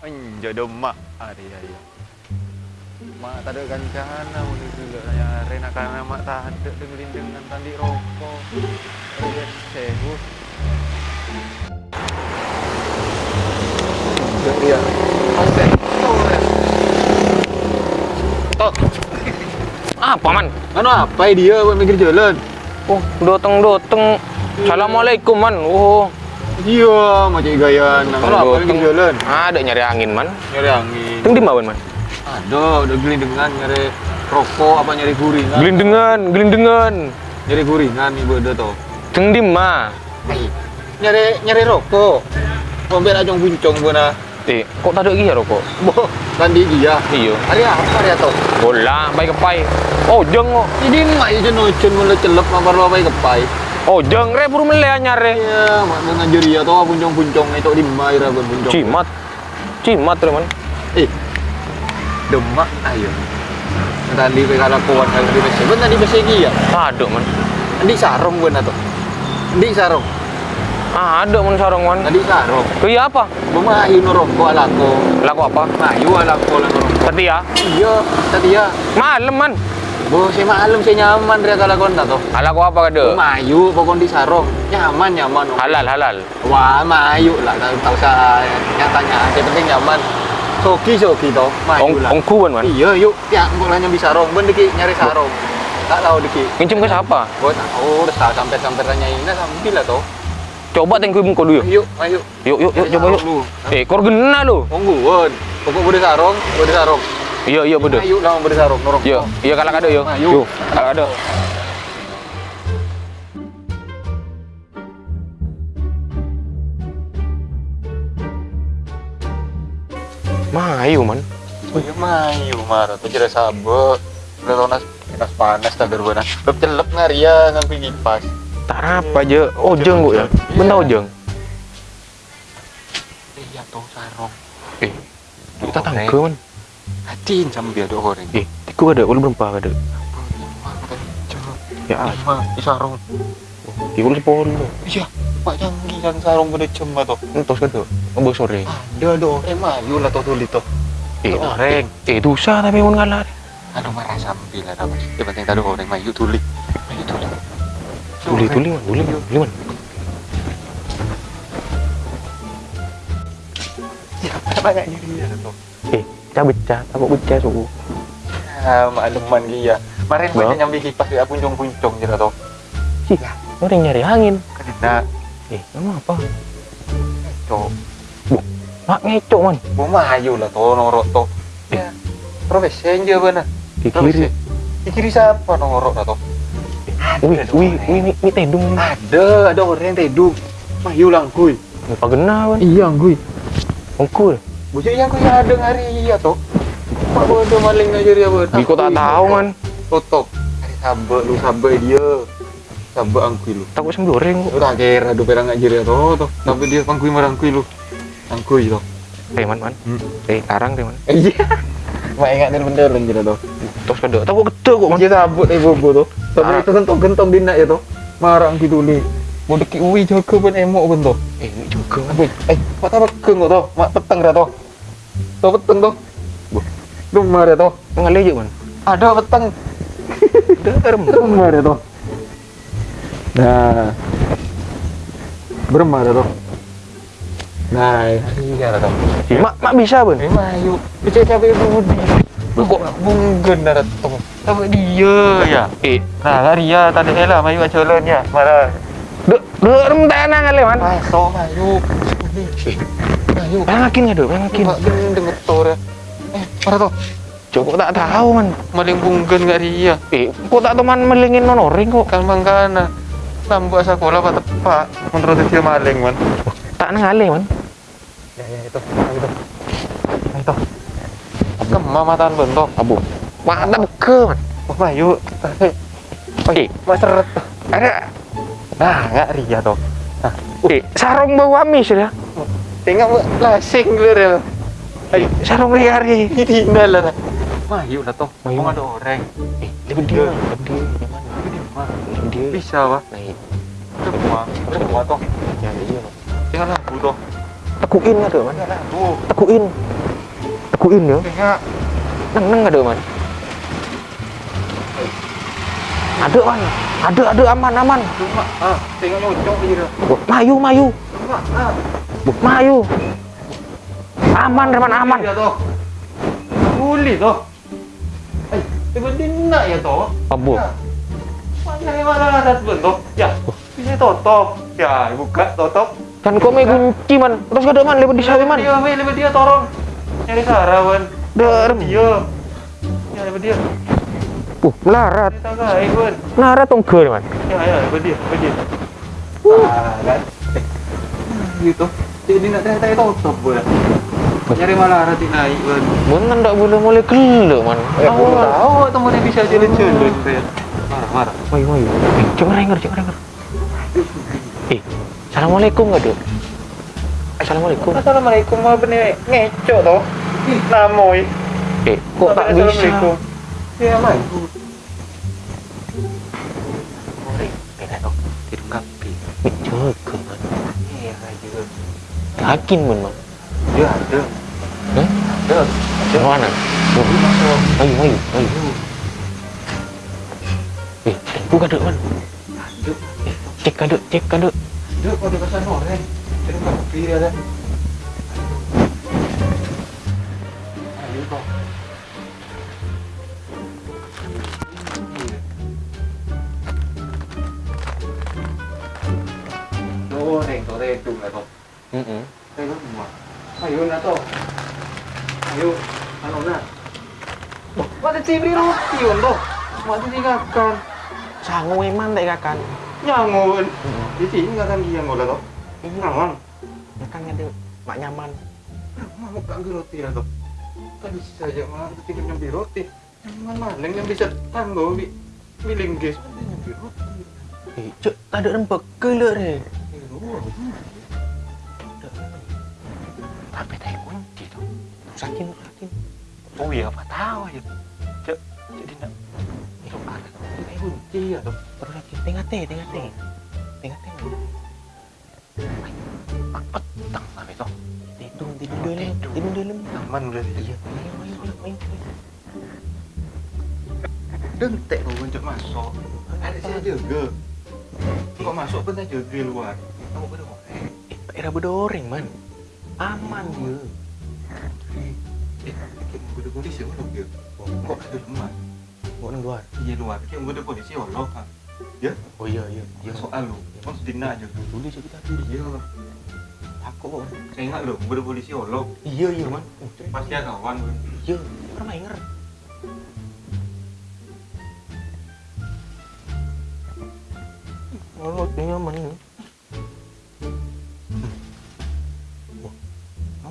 Anjay demak hari ya. Mak tak ada kancana mulu dulu ya. Rena karena mak tak ada dengerin dengan tandi rokok. Ya sehu. Ya. Oke. Tok. Apa man? Anu apa dia buat mikir jalan? Oh, dateng. Assalamualaikum man. Oh, Iya, macam gaya nang apa mikir jalan? Ada nyari angin man. Nyari angin. Teng di mana man? Ada, udah gelindengan nyari rokok apa nyari guringan? Gelindengan, gelindengan. Nyari guringan ibu ada tuh. Teng di mana? Nyari nyari rokok. Mau biar ajong buncong guna. Eh, kok tak ada lagi ya rokok? Boh, tadi dia. Iya. Hari apa hari atau? Bola, baik kepai. Oh, jeng kok. Ini mak nocun mulai celep mampar lo apa kepai. Oh, jeng re buru mele nyare. Iya, mak mau ngajar ya tuh buncong-buncong itu di mai ra buncong. Cimat. Cimat re man. Eh. Demak ayo. Tadi pe kalau kawan kali di besi. Benar di besi ya. Ada man. Di sarung gua atau? Di sarung. Ah, ada man sarong man. Tadi sarung. Iya apa? Bumayu norongko alako. Laku apa? Mayu alako. Tadi ya. Iya, tadi ya. Malam man. Bu, si malam si nyaman dia kalau kau tahu. Ala ko apa kada? Mayu pokok di sarung. Nyaman nyaman. Halal, halal. Wah, mayu lah. Tak usah nyatanya. Yang penting nyaman. Soki soki toh. Mayu lah. ongku man man. Iya, yuk. Ya, bolanya bisa sarung. Ben deki nyari sarung. Tak tahu deki. Ngincim ke siapa? Gua tahu udah sa- sampai sampai tanya ini sambil lah toh. Coba tengku muka dulu yuk. Yuk, ayo. Yuk, yuk, yuk, coba yuk. Eh, kor gena lu. Tungguan. Pokok beri sarung, beri sarung. Iya, iya betul. Ayo lah beri sarung, norong. Iya, iya kalau ada yuk. Ayo. Kalau ada. Mayu man. Oh iya mayu marah tuh jadi sabuk. Nas nas panas tak berbana. Udah celep ngaria ngan pergi pas. Tak apa aja. Oh, jeng kok ya. Benar jeng. Iya tuh sarung. Eh, kita man. Hatiin sama dia dua orang. Eh, tiku ada, udah berempat ada. Ya, Lima sarung. tiku sepuluh. Iya, pak canggih yang sarung pada cema tuh. Entos kada. Ambo sore. Ada ada orang mayu lah tuh tulis tuh. Eh, Tuh orang. eh dosa tapi mun ngalah. Aduh marah sambil lah nama. Yang penting tadi orang mayu tulis. Mayu tulis. Tuli tuli man, tuli man, tuli man. Ya, apa nggak dia tuh? Eh, cah becah, takut becah suku. Ah, makluman dia. Kemarin banyak nyambi kipas ya puncong-puncong gitu tuh. Sih, orang nyari angin. Karena Eh, nama apa? cok. Mak ngecok man. Mau mayu lah tuh norok tuh. Ya, profesi aja benar. Di kiri. Di kiri siapa norok lah tuh? Wih, wih, wih, mi tedung. Ada, ada orang yang tedung. Mayu langkuy. Apa gena man? Iya, ngkuy. Ongkul. Bocah yang kuy ada ngari iya tuh. Mak bodoh maling aja dia benar. Di kota tahu man. Hari sabak lu sabak dia. Sabak angkuy lu. Takut sembel goreng kok. Tak kira do perang aja dia tuh tuh. Sampai dia angkuy marangkuy lu. Angkuy tuh. Eh, man, man. Hmm. Eh, tarang deh man. Iya. Mak ingat bener bener gitu tuh. Tos kada. Takut gede kok man. Dia sabut eh bobo tuh. Tapi Ah. itu gentong-gentong dina ya tuh. Marang gitu nih. Deki uwi jaga pun emok pun tuh. Eh, ini juga man. Wih, eh, mak tak pekeng kok tuh. Mak peteng dah tuh. Tuh peteng tuh. Rumah dia tuh. Ngalih aja man. Ada peteng. Rumah dia tuh. Nah. Beremah dia tuh. Nah, iya dah tuh. Mak, mak bisa ban. Ini mayu. Bisa cabai budi. Kok bunggen dah tuh. Tapi dia ya. Eh, Nah, Ria tadi lah mayu ajalan ya. Marah. Dek, derem tanah ngalih man. Masuk mayu. Eh, Mayu. pengakin ada, pengakin. Mbak gendeng ngetor ya. Eh, marah tuh. Coba tak tahu man. Maling bunggen gak Ria. Eh, kok tak teman melingin nonoring kok. Kan mangkana. Lambu sekolah apa tepak. Menurut dia maling man. Tak ngalih man. Ya, ya itu. Itu. Itu. Kemah mataan bentuk. Abu. Mak tak beke man. Oh, mayu. Eh, Mas seret. ada. Nah, nggak Ria tuh. Eh, sarung bau amis ya. Tengok lasing lu ya. Eh, sarung riari. Ini lah. Mayu lah tuh. Mayu. Mau ada orang. Eh, lebih dia, lebih dia. Gimana? Tapi dia mah. Lebih dia. Bisa wah. Naik. Semua. Semua tuh. Ya, iya. Tinggal lampu tuh. Tekuin nggak tuh man? Tinggal lampu. Tekuin. Kuin ya. Tengok. Neng neng ada man. Ada man. Ada ada aman aman. Tengok. Ah, tengok nyocok dah. Mayu mayu. Tengok. Ah. Mayu. Aman man aman. Dia tu. Boleh tu. Eh, benda nak ya tu. Apa? Ya. Mana yang mana ada tu tu? Ya. Ini tutup. Ya, buka tutup. Kan kau main kunci man. Terus ada man lepas di sawi man. Dia, weh, lepas dia torong. Nyari Sarah, Wan. Der. Dia. Ya, lepas dia. Uh, melarat. Melarat tongker man. Ya, ya. Ah, kan? Eh, gitu. Jadi nak tanya-tanya tutup, Wan. Nyari malah hati naik, Wan. Bukan tak boleh mulai kelak man. Eh, aku tahu teman yang bisa jalan-jalan. Marah, marah. Mayu mayu. Eh, jangan renger jangan renger. Eh, assalamualaikum nggak dok? Assalamualaikum. Assalamualaikum, mah bener ngecok toh. Namoy. Eh, kok tak bisa? Ya, mai. Eh, dok. Tidur kapi. Eh, jaga man. Iya, juga. Yakin man man. Dia ada. Eh, Ada. di mana? Oh, Masuk. mayu mayu mayu. Eh, buka dok man. Ada. Eh, cek kan dok, cek kan dok. Duk, kau di pasar orang. Tidur kapi dia dah. Ayo kau. Đồ đèn tổ đèn trùng lại không? Heeh. Có mà. Ayo na to. Ayo. Ano na? Oh, mati TV roti yun to. Mati tingakan. Sangu eman tak kakan. Nyangon. Di sini nggak kan dia ngolah to. Nyangon. Makan ada mak nyaman. Mau kang roti lah to. Bisa saja mah tidak nyambi roti. Nyaman maling yang bisa tanggo bi miling guys. Nyambi roti. Cek tak ada rempek kelak deh. Tapi tak kunci tu. Sakin, sakin. Oh iya, apa tahu ya. Cek, jadi nak itu ada. Ini kunci ya to. Terus sakin. Tengah teh, tengah teh. Tengah teh. Petang tapi to. Tidur, tidur dalam. Tidur dalam. Aman berarti. Iya, main, main, main, main. Dentek kau masuk. Ada saya jaga. Kau masuk pun saya jaga luar. Kamu pada orang. Eh, era berdoreng, man. Aman dia. Eh, kita pada polisi orang dia. Kok ada? Kau nang luar. Iya luar. Kita pada polisi orang kan. Oh iya, iya. Ya soal lu. Kau sedina aja. Tulis je kita tulis. Iya. Takut kok. Saya ingat lu, pada polisi orang. Iya, iya, man. Pasti ada kawan. Iya, pernah main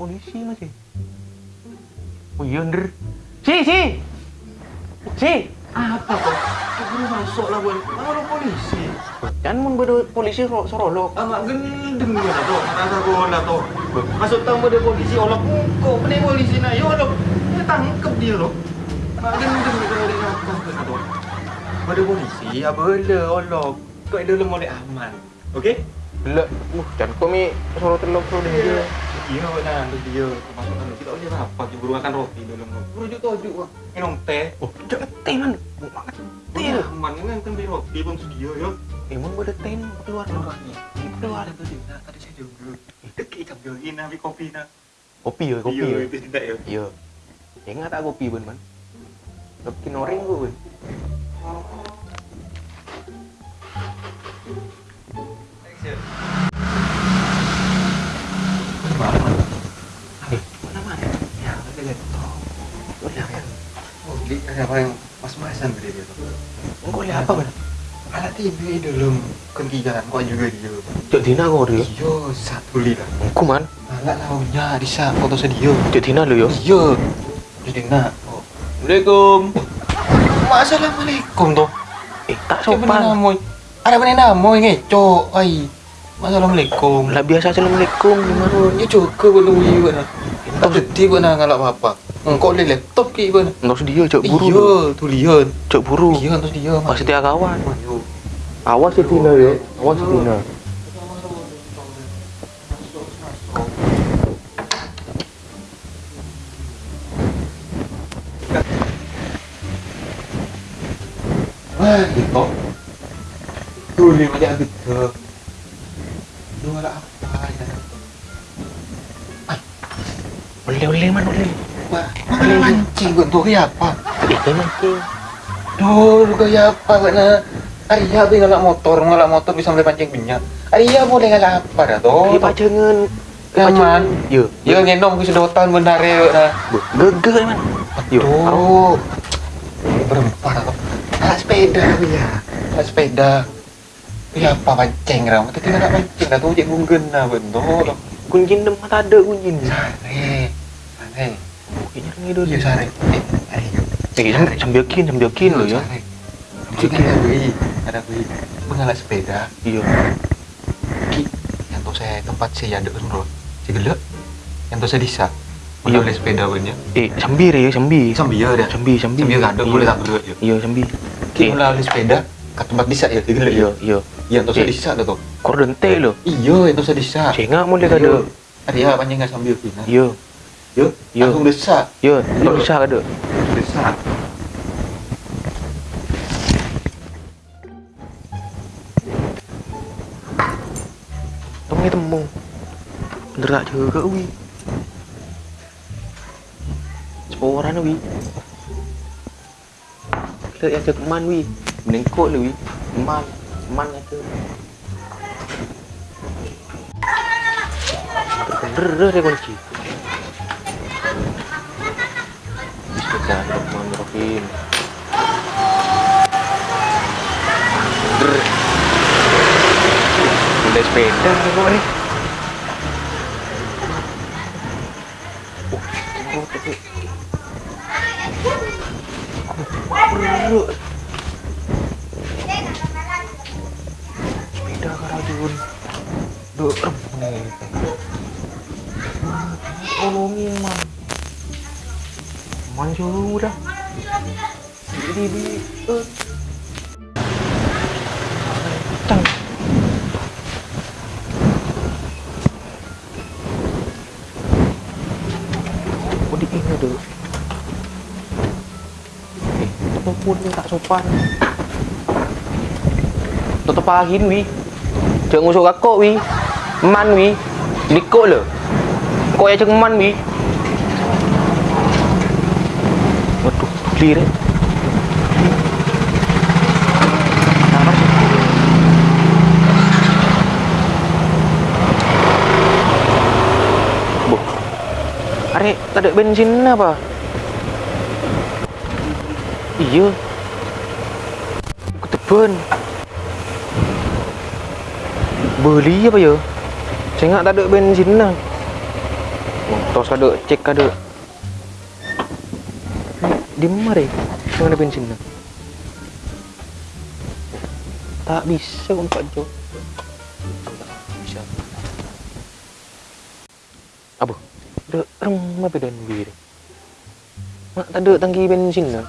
polisi masih. Oh, iya, Nder. Si, si! Si! Apa kok? Baru masuk lah bun. Mana ada polisi? Jangan mun beda polisi ro sorolok. Amak gendeng dia lah tu. Rasa bola tu. Masuk tamu dia polisi. Olok kok pernah polisi nak. Ya olok. Dia tangkap dia loh. Mak gendeng dia kalau dia ngakak ke tu. Pada polisi. Apa le olok. Kau ada lemah boleh aman. Okey? Lek, uh, jangan kau mi soro telok pro dia. Iya nah. Dia kau masuk dalam. Kita boleh apa? Kita buru makan roti dalam. Rujuk tojuk wah. Minum teh. Oh, jangan teh man. Banget teh. Iya, aman kan kan beli roti pun sedia ya. Eh, mun beda teh keluar keluar. Keluar tadi. Tadi saya jaga. Dekat ikan join nabi kopi na. Kopi ya, kopi Iya, ya. itu tidak ya. Iya. Ingat tak kopi ben man. Kopi noring gue ben. Oh, di ada apa yang mas-masan tadi dia tu. Kau lihat apa ben? Alat TV dalam kenkigan kau juga dia. Cek Dina kau dia. Iya, satu li lah. Aku man. Alat launya di saat foto sedia. Cek Dina lu yo. Iya. Jadi nak. Oh. Assalamualaikum. Assalamualaikum tu. Eh, tak sopan. Ada benar namoy ngecok. Ai. Assalamualaikum. Lah biasa Assalamualaikum gimana? Ya juga kau tunggu ibu nak. Tak sedih kau nak ngalap apa. Engkau boleh laptop ke pun Engkau sedia cek buru. Iya tu lihan Cek buru. Lihan tu sedia Masih tiap kawan Awas ya Tina ya Awas ya Tina Ah, gitu. Tuh ni macam gitu. Dua lah apa ya? Oleh oleh mana oleh? Mana mancing gue tuh kayak apa? Kayak mancing. Duh, lu kayak apa mana? Arya tuh ngalak motor, ngalak motor bisa mulai pancing minyak. Arya boleh ngalak apa dah tuh? Kayak pacengan. Aman. Yo. Ya ngenom ke sedotan benar ya. Nah. Gege man. Yo. Tuh. Berempat atau alat sepeda ya. Alat sepeda. Ya apa pancing ram? Tapi nggak pancing dah tuh cek bunggen nah bentuk. Kunjin dem mata ada kunjin. Sare. Sare. Kayaknya ngido Iya sare. Eh, ayo. Eh sam- sambil kin sambil kin lo ya. Jadi ada gue, ada gue mengalah sepeda. Iya. Ki, yang tuh saya tempat saya ada bro. Si gelek. Yang tuh saya disa. Iya. Mengalah sepeda punya. Eh sambil ya sambil. Sambil ya dah. Sambil sambil. Sambil ada boleh tak gelek ya. Iya sambil. Ki Eh, mengalah sepeda ke tempat disa ya, si gelek Iya ya. iya. Yang tuh saya Eh. disa tuh. Kor dente lo. Iya, tuh saya disa. Cengak mulai kada. Arya panjang nggak sambil kina. Iya. Yuk, Iya. langsung desa. Iya, tak bisa kada. Desa. Temu temu. Bener tak juga wi. Seporan wi. Lihat yang cek man wi. Mending kok lu wi. Man, man aja. Bener deh kunci. Bismillahirrahmanirrahim. Udah sepeda kok nih. Oh, nih. Tolongin, man. Man sudah. Di di. eh. Tang. Oh di ini dulu. Eh, tetap pun tak sopan. Tetap pahin wi. Jangan ngusuk kakak wi. Man wi. Dikok le. Kok ya ceng man wi. Clear eh. Sabar sih. Boh. Are, tak ada bensin apa? Iya. Keteben. Beli apa ya? Saya tak ada bensin lah. Tos kada cek kada. Di mana Mana bensin lah? Tak bisa untuk Jo. Bisa. Apa? Ada rumah bedan bir. Mak tak ada tangki bensin lah.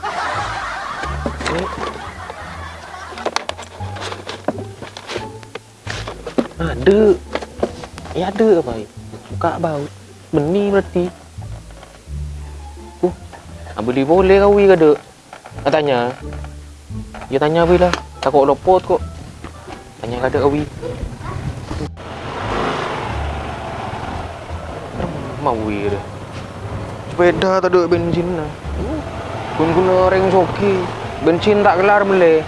Eh. Ada. Ya ada apa? Buka baut. Benih berarti. Ah, beli boleh kau wi kada? Ah, tanya. Ya tanya wi lah. Takut lopot kok. Tanya kada kau wi. Mau wi dah. Sepeda tak ada bensin lah. Kun guna reng soki. Bensin tak kelar boleh.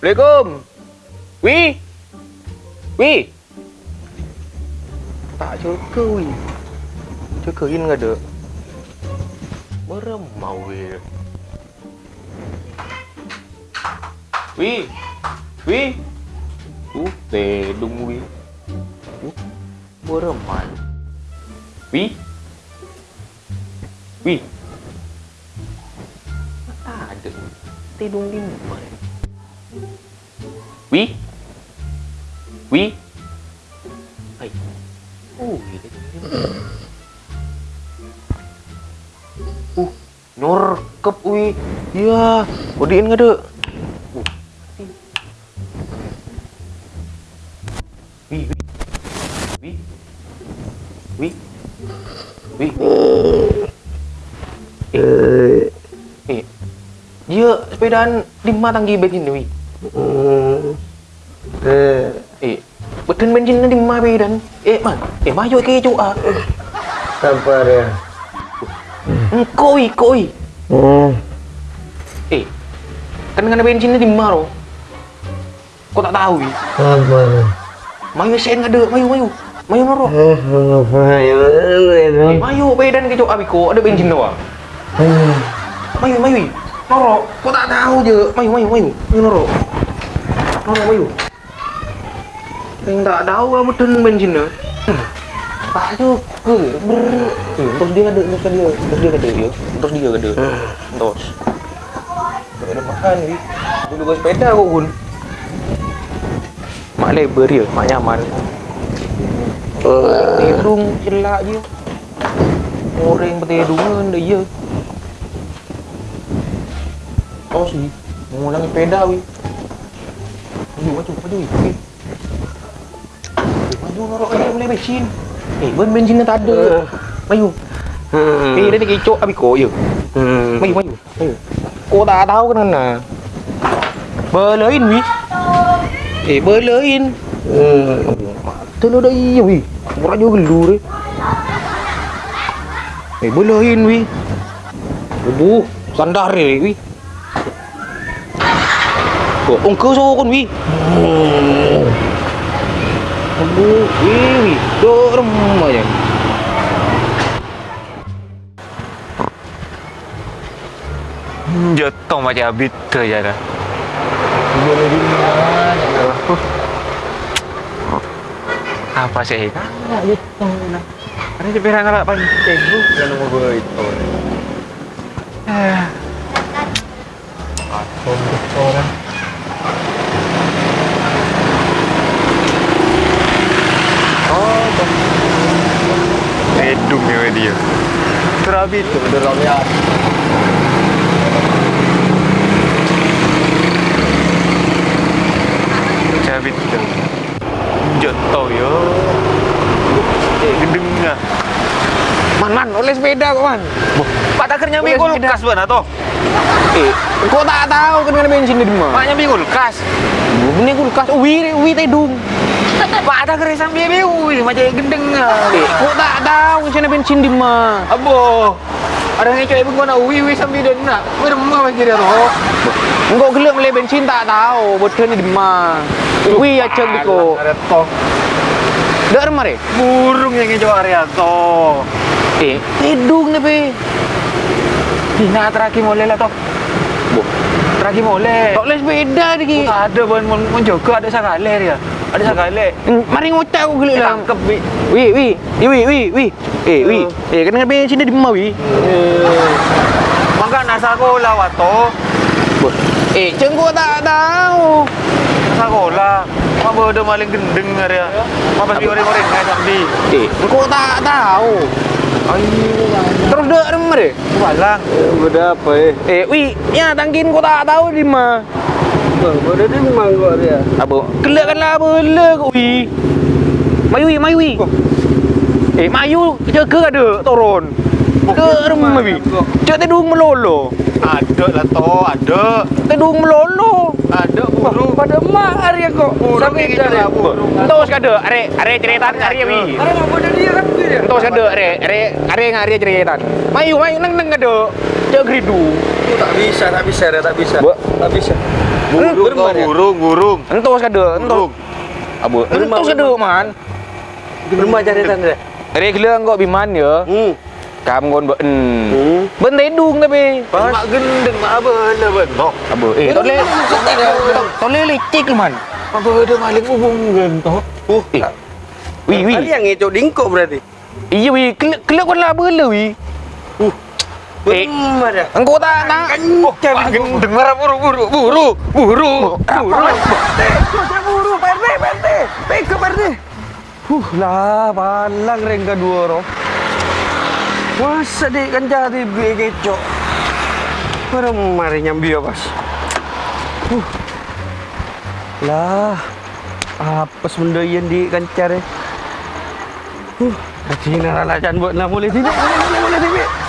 Assalamualaikum. Wi. Wi. Tak cukup wi. Cukuin enggak ada. Beremau wi. Wi. Wi. Uh, tedung wi. Uh, bereman. Wi. Wi. Tak ada. Tedung lima. Wi? Wi? we Hai. Iya uh, uh, norkep wi. Iya, odiin nggak deh. Uh. Wi, wi, wi, wi, wi. Eh, iya sepedaan lima tangki begini wi. Eh. Eh, betul bensin lima bedan. Eh, man, eh mayo ke cu ah. sabar ya. Kau wi. Hmm. Eh, kan kena bensin lima ro. Kau tak tahu. Sabar. Mayo sen ada, mayo mayo. Mayo noro. Eh, mayo bedan ke cu abiko, ada bensin doa. Hmm. Mayu, mayu. Noro, kau tak tahu je. Mayu, mayu, mayu. Mayu noro. Noro, mayu. Yang tak tahu bensin dah. Tak juga. Ber. Eh, terus dia ada, terus dia, terus dia ada ya. Terus dia ada. Terus. Tak ada makan ni. Dulu kau sepeda kau pun. Mak lebar dia, mak nyaman. Tedung celak je. Orang bertedungan dah ya. Oh sih, mau ulang sepeda wi. Maju, maju, maju wi. Eh. Eh, Maju norok aja boleh bensin. Eh, ben bensinnya tak ada. Maju. Hmm. Eh, dia ni kicok habis kau ya. Hmm. Maju, maju. Maju. Kau tak tahu kan mana. Belain wi. Eh, belain. Hmm. Telur dah iya wi. Murah juga gelur eh. Eh, belain wi. Aduh, sandar eh wi. Oh, ongkau so kon wi. Aduh, wi wi. Dorem aja. Jatuh macam habis tu je dah. Apa sih? Tak gitu lah. Ada je pirang nak pancing tu. Yang nombor gue itu. Eh, Orang. Oh, Redung dia dia. Terhabis tu. udah ramai. Macam habis tu. Jatuh ya. Eh, gedeng lah. Man, man, oleh sepeda kok, man. Pak tak kerja sepeda. kulkas mana tu? Eh, kau tak tahu kan kena bensin di rumah. Pak nyambi kulkas. Ini kulkas, wi, wi tedung. Pak ada kerja sambil ambil macam gedeng lah. Eh, kau tak tahu kena bensin di rumah. Abo. Ada ngecok ibu kau nak uwi uwi sambil dia nak. Beremah macam dia tu. Engkau gelap beli bensin tak tahu, betul ni di rumah. Wi acak di kau. Dak rumah deh. Burung yang ngecok area tu. Eh, tedung ni pe. Dina terakhir boleh lah tu. Boh, Terakhir boleh. tak boleh sepeda lagi. Tak ada pun pun pun juga ada sakale dia. Ada sakale. Hmm, Mari ngotak aku gelap lah. Tangkep bi. Wi, wi, wi, wi, wi, wi. Eh, wi. Eh, kena bensin di rumah wi. Maka nak sekolah wato. Boh. Eh, cengkau tak tahu. Sekolah. Mak bodoh maling gendeng dia. Mak pasti orang-orang ngai sambil. Eh, engkau tak tahu. Terus dak rumah deh. Walang. Beda apa eh? Eh, wi, ya tangkin kau tak tahu di mana. Bang, beda di mangkok dia. Apa? Kelak kan lah kau wi. Mayu mayu wi. Eh, mayu jaga ada turun. Ke rumah. Cak tedung melolo. Ada lah to, ada. Tedung melolo. Ada burung. Pada mak hari kok. Lah burung. Entos kada, are are ceritaan are wi. Ada mau pada dia kan dia. Entos kada, are are are ngare. Mayu, mayu nang nang kada. Cak gridu. Tak bisa, tak bisa, dia tak bisa. Tak bisa. Burung, kau, dia. burung, burung. Entos kada, entos. Burung. Abu. Entos kada man. Beremah caritan dia. Are gila kau biman ya. Hmm. Kamu kon ben. Hmm. Ben tedung tapi. Mak gendeng, mak apa lah bentok. Abu. Eh, tole. Tole lu man. Mak bodoh maling ubung gentok. Uh. Eh. Wi, wi. Tadi yang ngecok dingkok berarti. Iya wi, kelak kelak kon lah bela wi. Uh. Eh. Beremah dia. Engkau tak nak. Oh, mak gendeng marah buru, buru, buru, buru, buru. Macam buru, Pak RT, Pak RT. Peka Pak RT. Huh lah, palang reng kedua roh. Masa dek kan jadi begecok. Beremah dia nyambi ya, Pas. Huh. Lah. Apa senda yang di kancar eh? Huh. Kacina lah buat lah boleh tidak boleh boleh boleh tidak.